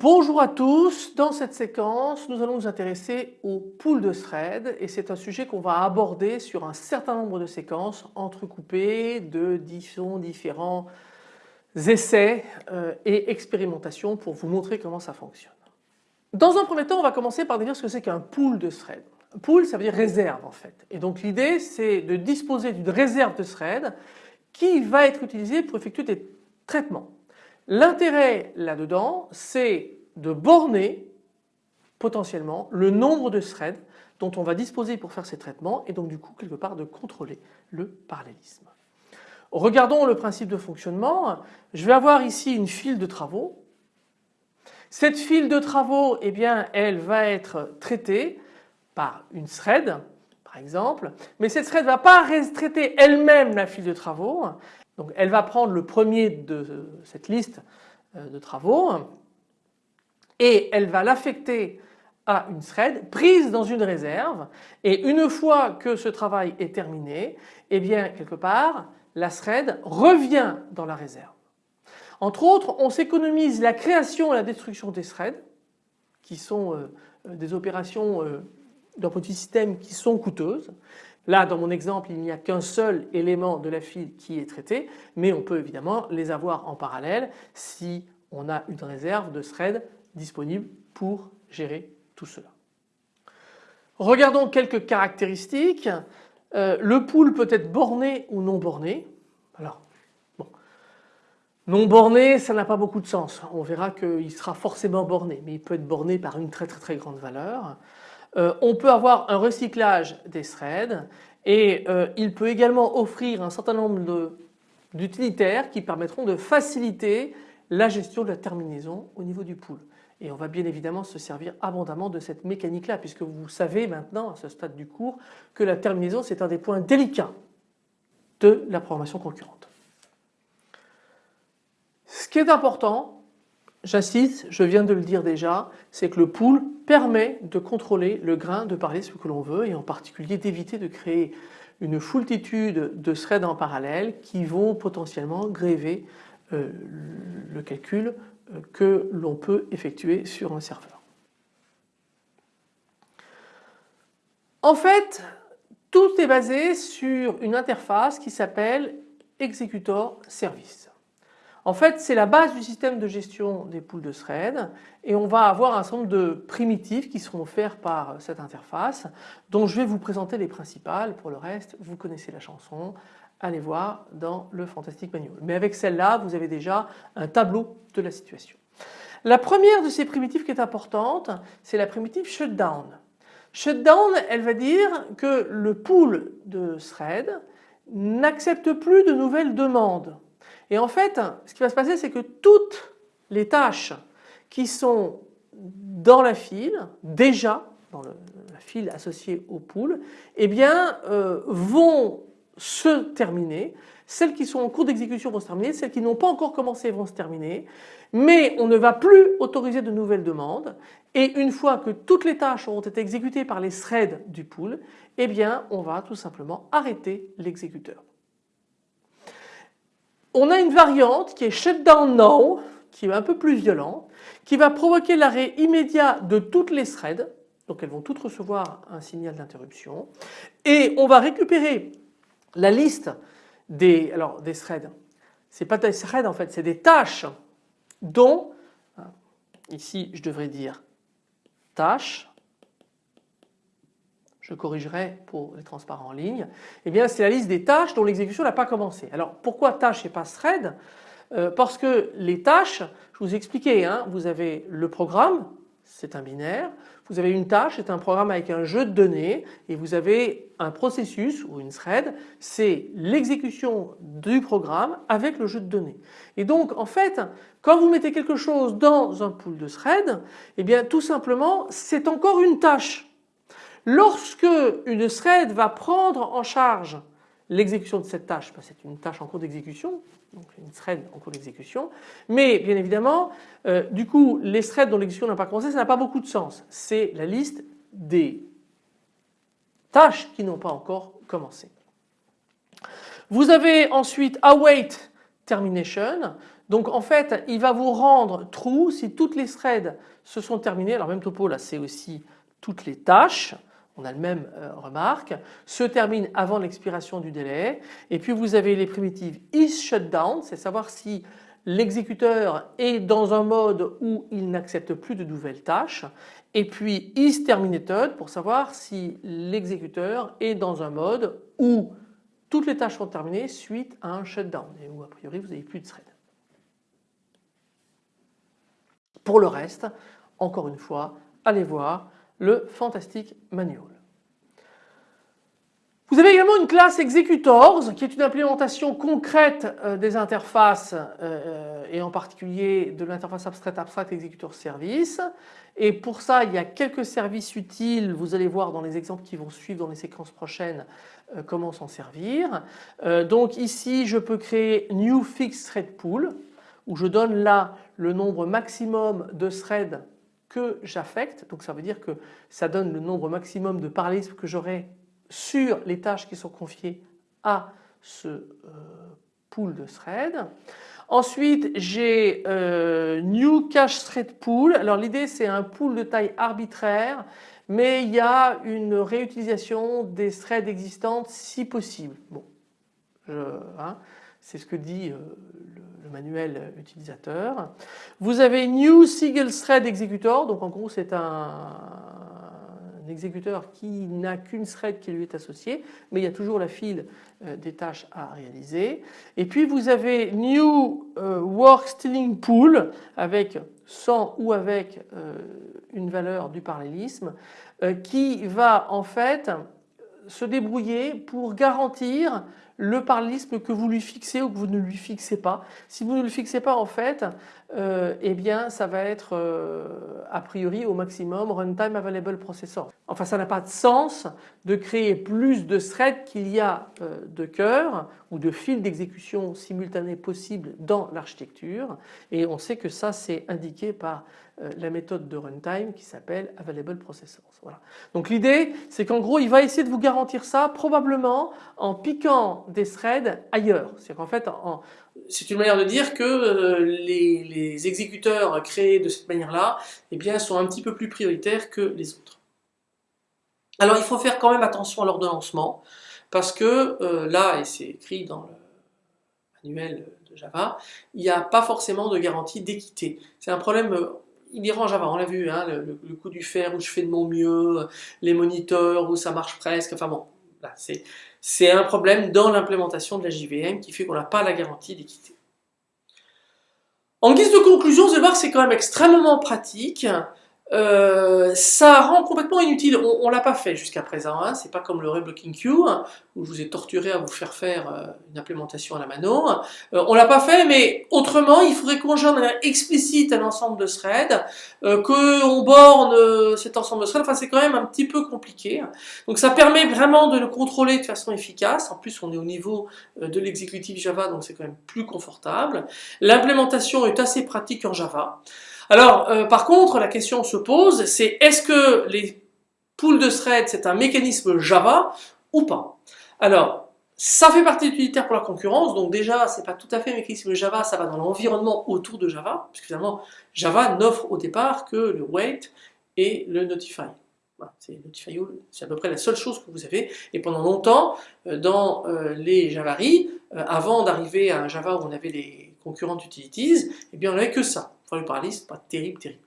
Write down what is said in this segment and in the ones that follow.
Bonjour à tous, dans cette séquence nous allons nous intéresser au pool de threads et c'est un sujet qu'on va aborder sur un certain nombre de séquences entrecoupées de différents essais euh, et expérimentations pour vous montrer comment ça fonctionne. Dans un premier temps on va commencer par définir ce que c'est qu'un pool de threads. Pool ça veut dire réserve en fait et donc l'idée c'est de disposer d'une réserve de threads qui va être utilisée pour effectuer des traitements. L'intérêt là-dedans, c'est de borner potentiellement le nombre de threads dont on va disposer pour faire ces traitements et donc du coup quelque part de contrôler le parallélisme. Regardons le principe de fonctionnement. Je vais avoir ici une file de travaux. Cette file de travaux, eh bien, elle va être traitée par une thread par exemple, mais cette thread ne va pas traiter elle-même la file de travaux, donc elle va prendre le premier de cette liste euh, de travaux et elle va l'affecter à une thread prise dans une réserve et une fois que ce travail est terminé, eh bien quelque part la thread revient dans la réserve. Entre autres, on s'économise la création et la destruction des threads qui sont euh, des opérations euh, d'un petit système qui sont coûteuses Là, dans mon exemple, il n'y a qu'un seul élément de la file qui est traité, mais on peut évidemment les avoir en parallèle si on a une réserve de threads disponible pour gérer tout cela. Regardons quelques caractéristiques. Euh, le pool peut être borné ou non borné. Alors, bon, non borné, ça n'a pas beaucoup de sens. On verra qu'il sera forcément borné, mais il peut être borné par une très très très grande valeur. Euh, on peut avoir un recyclage des threads et euh, il peut également offrir un certain nombre d'utilitaires qui permettront de faciliter la gestion de la terminaison au niveau du pool. Et on va bien évidemment se servir abondamment de cette mécanique-là puisque vous savez maintenant à ce stade du cours que la terminaison c'est un des points délicats de la programmation concurrente. Ce qui est important J'insiste, je viens de le dire déjà, c'est que le pool permet de contrôler le grain de parallélisme que l'on veut et en particulier d'éviter de créer une foultitude de threads en parallèle qui vont potentiellement gréver euh, le calcul que l'on peut effectuer sur un serveur. En fait, tout est basé sur une interface qui s'appelle Executor Service. En fait c'est la base du système de gestion des pools de threads et on va avoir un certain nombre de primitifs qui seront offerts par cette interface dont je vais vous présenter les principales. Pour le reste vous connaissez la chanson, allez voir dans le Fantastic Manual. Mais avec celle-là vous avez déjà un tableau de la situation. La première de ces primitifs qui est importante c'est la primitive shutdown. Shutdown elle va dire que le pool de threads n'accepte plus de nouvelles demandes. Et en fait, ce qui va se passer, c'est que toutes les tâches qui sont dans la file, déjà dans la file associée au pool, eh bien euh, vont se terminer. Celles qui sont en cours d'exécution vont se terminer, celles qui n'ont pas encore commencé vont se terminer, mais on ne va plus autoriser de nouvelles demandes. Et une fois que toutes les tâches auront été exécutées par les threads du pool, eh bien on va tout simplement arrêter l'exécuteur. On a une variante qui est shutdown now, qui est un peu plus violente, qui va provoquer l'arrêt immédiat de toutes les threads, donc elles vont toutes recevoir un signal d'interruption, et on va récupérer la liste des, alors des threads. C'est pas des threads en fait, c'est des tâches dont, ici je devrais dire tâches, je corrigerai pour les transparents en ligne, eh bien c'est la liste des tâches dont l'exécution n'a pas commencé. Alors pourquoi tâches et pas thread euh, Parce que les tâches, je vous ai expliqué, hein, vous avez le programme, c'est un binaire, vous avez une tâche, c'est un programme avec un jeu de données et vous avez un processus ou une thread, c'est l'exécution du programme avec le jeu de données. Et donc en fait, quand vous mettez quelque chose dans un pool de thread, eh bien tout simplement c'est encore une tâche. Lorsque une thread va prendre en charge l'exécution de cette tâche, ben, c'est une tâche en cours d'exécution, donc une thread en cours d'exécution, mais bien évidemment, euh, du coup, les threads dont l'exécution n'a pas commencé, ça n'a pas beaucoup de sens. C'est la liste des tâches qui n'ont pas encore commencé. Vous avez ensuite await termination, Donc en fait il va vous rendre true si toutes les threads se sont terminées. Alors même topo là c'est aussi toutes les tâches on a le même euh, remarque, se termine avant l'expiration du délai. Et puis vous avez les primitives is shutdown, c'est savoir si l'exécuteur est dans un mode où il n'accepte plus de nouvelles tâches. Et puis is pour savoir si l'exécuteur est dans un mode où toutes les tâches sont terminées suite à un shutdown et où a priori vous n'avez plus de thread. Pour le reste, encore une fois, allez voir le Fantastic Manual. Vous avez également une classe Executors qui est une implémentation concrète euh, des interfaces euh, et en particulier de l'interface abstraite abstract executor service et pour ça il y a quelques services utiles vous allez voir dans les exemples qui vont suivre dans les séquences prochaines euh, comment s'en servir. donc ici je peux créer new fixed thread pool où je donne là le nombre maximum de threads que j'affecte. Donc ça veut dire que ça donne le nombre maximum de parallélismes que j'aurai sur les tâches qui sont confiées à ce euh, pool de threads. Ensuite j'ai euh, new cache thread pool. Alors l'idée c'est un pool de taille arbitraire mais il y a une réutilisation des threads existantes si possible. Bon, hein, c'est ce que dit euh, le, manuel utilisateur. Vous avez New Single Thread Executor, donc en gros c'est un, exécuteur qui n'a qu'une thread qui lui est associée, mais il y a toujours la file euh, des tâches à réaliser. Et puis vous avez New euh, Work Stealing Pool avec sans ou avec une valeur du parallélisme qui va en fait se débrouiller pour garantir le parallélisme que vous lui fixez ou que vous ne lui fixez pas. Si vous ne le fixez pas en fait, euh, eh bien ça va être euh, a priori au maximum runtime available processor. Enfin ça n'a pas de sens de créer plus de threads qu'il y a euh, de cœurs ou de fils d'exécution simultanés possibles dans l'architecture et on sait que ça c'est indiqué par la méthode de runtime qui s'appelle available processors. Voilà. Donc l'idée c'est qu'en gros il va essayer de vous garantir ça probablement en piquant des threads ailleurs. C'est une manière de dire que euh, les, exécuteurs créés de cette manière-là eh bien, sont un petit peu plus prioritaires que les autres. Alors il faut faire quand même attention à l'ordonnancement parce que euh, là, et c'est écrit dans le manuel de Java, il n'y a pas forcément de garantie d'équité. C'est un problème inhérent à Java, on l'a vu, hein, le, coup du fer où je fais de mon mieux, les moniteurs où ça marche presque, enfin bon, c'est un problème dans l'implémentation de la JVM qui fait qu'on n'a pas la garantie d'équité. En guise de conclusion, voir que c'est quand même extrêmement pratique. Euh, ça rend complètement inutile, on, on l'a pas fait jusqu'à présent, hein. c'est pas comme le reblocking queue où je vous ai torturé à vous faire faire euh, une implémentation à la mano. Euh, on l'a pas fait mais autrement il faudrait qu'on gère de manière explicite un ensemble de threads, qu'on borne cet ensemble de threads, enfin c'est quand même un petit peu compliqué. Donc ça permet vraiment de le contrôler de façon efficace, en plus on est au niveau de l'exécutif Java donc c'est quand même plus confortable. L'implémentation est assez pratique en Java. Alors euh, par contre la question se pose c'est est-ce que les pools de threads c'est un mécanisme Java ou pas? Alors ça fait partie utilitaire pour la concurrence donc déjà c'est pas tout à fait un mécanisme Java ça va dans l'environnement autour de Java puisque finalement Java n'offre au départ que le wait et le notify. c'est notify c'est à peu près la seule chose que vous avez et pendant longtemps euh, dans euh, les Javari avant d'arriver à un Java où on avait les concurrentes utilities, eh bien on n'avait que ça. Enfin, le parallélisme, pas terrible, terrible.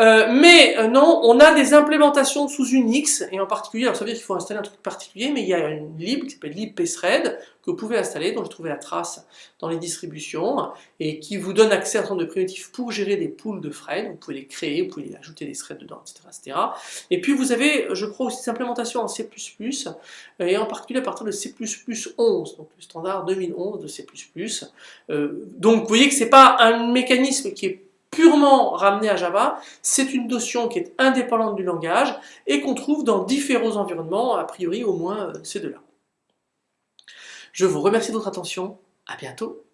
Euh, mais euh, non, on a des implémentations sous Unix, et en particulier, alors ça veut dire qu'il faut installer un truc particulier, mais il y a une lib qui s'appelle libpthread, que vous pouvez installer, dont j'ai trouvé la trace dans les distributions, et qui vous donne accès à un certain de primitives pour gérer des pools de threads, vous pouvez les créer, vous pouvez ajouter des threads dedans, etc., etc. Et puis vous avez, je crois, aussi des implémentations en C++, et en particulier à partir de C++ 11, donc le standard 2011 de C++. Euh, donc vous voyez que c'est pas un mécanisme qui est purement ramené à Java, c'est une notion qui est indépendante du langage et qu'on trouve dans différents environnements, a priori au moins euh, ces deux-là. Je vous remercie de votre attention, à bientôt